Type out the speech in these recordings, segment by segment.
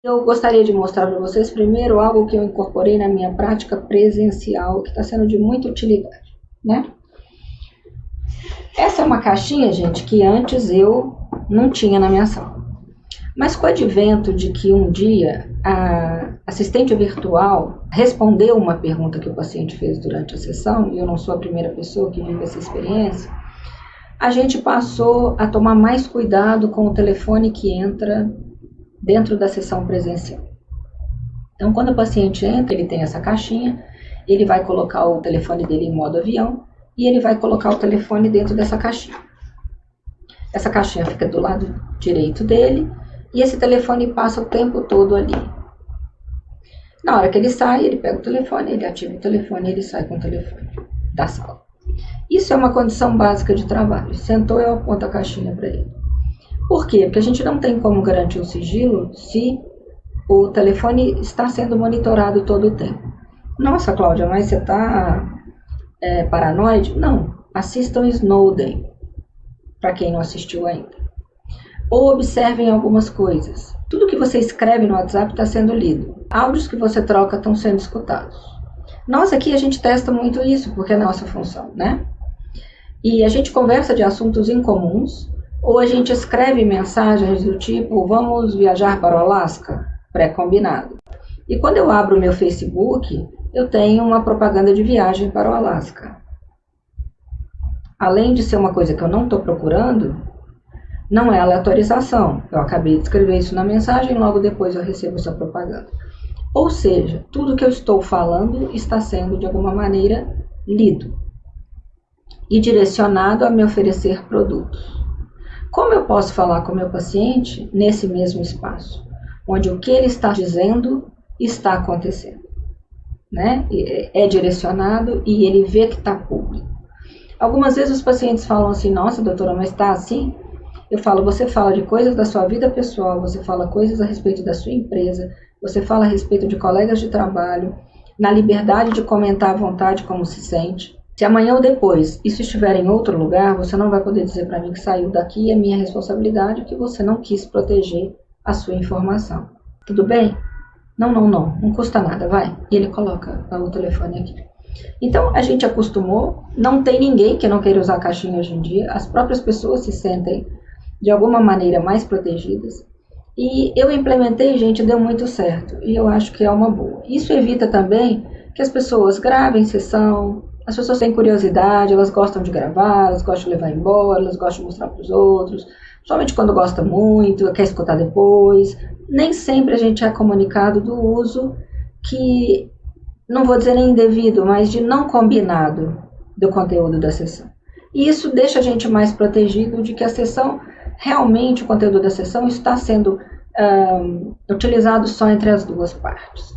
Eu gostaria de mostrar para vocês primeiro algo que eu incorporei na minha prática presencial, que está sendo de muita utilidade, né? Essa é uma caixinha, gente, que antes eu não tinha na minha sala. Mas com o advento de que um dia a assistente virtual respondeu uma pergunta que o paciente fez durante a sessão, e eu não sou a primeira pessoa que vive essa experiência, a gente passou a tomar mais cuidado com o telefone que entra dentro da sessão presencial. Então, quando o paciente entra, ele tem essa caixinha, ele vai colocar o telefone dele em modo avião e ele vai colocar o telefone dentro dessa caixinha. Essa caixinha fica do lado direito dele e esse telefone passa o tempo todo ali. Na hora que ele sai, ele pega o telefone, ele ativa o telefone e ele sai com o telefone da sala. Isso é uma condição básica de trabalho. Sentou, eu aponto a caixinha para ele. Por quê? Porque a gente não tem como garantir o sigilo se o telefone está sendo monitorado todo o tempo. Nossa, Cláudia, mas você está é, paranoide? Não. Assistam Snowden, para quem não assistiu ainda. Ou observem algumas coisas. Tudo que você escreve no WhatsApp está sendo lido. Áudios que você troca estão sendo escutados. Nós aqui a gente testa muito isso, porque é nossa função, né? E a gente conversa de assuntos incomuns, ou a gente escreve mensagens do tipo, vamos viajar para o Alasca? Pré-combinado. E quando eu abro o meu Facebook, eu tenho uma propaganda de viagem para o Alasca. Além de ser uma coisa que eu não estou procurando, não é aleatorização. Eu acabei de escrever isso na mensagem, logo depois eu recebo essa propaganda. Ou seja, tudo que eu estou falando está sendo de alguma maneira lido e direcionado a me oferecer produtos. Como eu posso falar com o meu paciente nesse mesmo espaço, onde o que ele está dizendo está acontecendo? Né? É direcionado e ele vê que está público. Algumas vezes os pacientes falam assim: Nossa, doutora, mas está assim? Eu falo, você fala de coisas da sua vida pessoal, você fala coisas a respeito da sua empresa, você fala a respeito de colegas de trabalho, na liberdade de comentar à vontade como se sente. Se amanhã ou depois isso estiver em outro lugar, você não vai poder dizer para mim que saiu daqui e é minha responsabilidade que você não quis proteger a sua informação. Tudo bem? Não, não, não, não custa nada, vai. E ele coloca o telefone aqui. Então a gente acostumou, não tem ninguém que não queira usar caixinha hoje em dia, as próprias pessoas se sentem de alguma maneira mais protegidas. E eu implementei, gente, deu muito certo. E eu acho que é uma boa. Isso evita também que as pessoas gravem sessão. As pessoas têm curiosidade, elas gostam de gravar, elas gostam de levar embora, elas gostam de mostrar para os outros. Somente quando gosta muito, quer escutar depois. Nem sempre a gente é comunicado do uso que, não vou dizer nem indevido, mas de não combinado do conteúdo da sessão. E isso deixa a gente mais protegido de que a sessão realmente o conteúdo da sessão está sendo um, utilizado só entre as duas partes.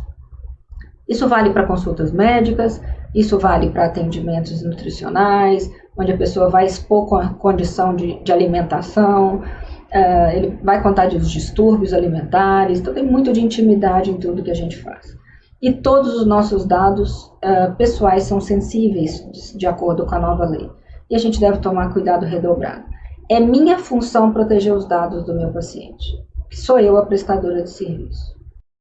Isso vale para consultas médicas, isso vale para atendimentos nutricionais, onde a pessoa vai expor com a condição de, de alimentação, uh, ele vai contar dos distúrbios alimentares, então tem muito de intimidade em tudo que a gente faz. E todos os nossos dados uh, pessoais são sensíveis de acordo com a nova lei. E a gente deve tomar cuidado redobrado. É minha função proteger os dados do meu paciente. Sou eu a prestadora de serviço.